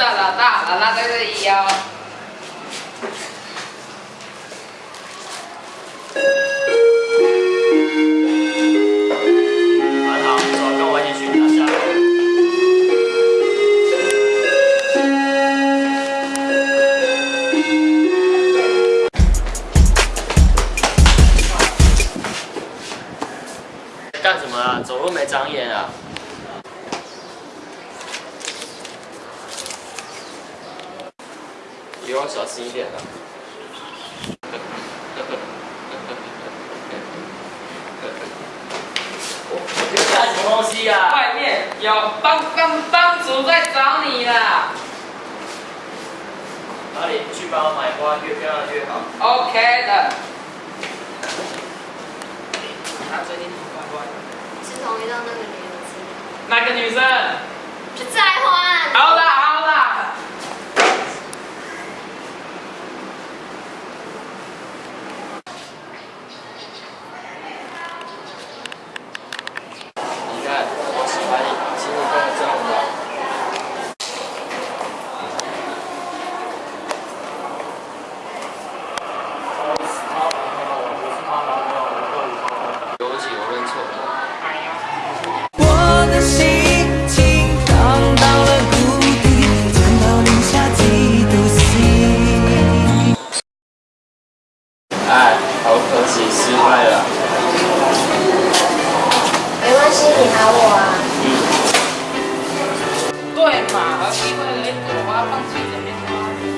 那这个一哦。很好，走，跟我一起去拿下。干什么啊？走路没长眼啊？以后小心一点的。我我这干什么东西呀、外面有帮帮帮主在找你啦。哪里去帮我买花，越漂亮越好。OK 的。他最近挺乖乖的。是同一道那个女生，哪个女生？是在欢。另外来一朵花放进里面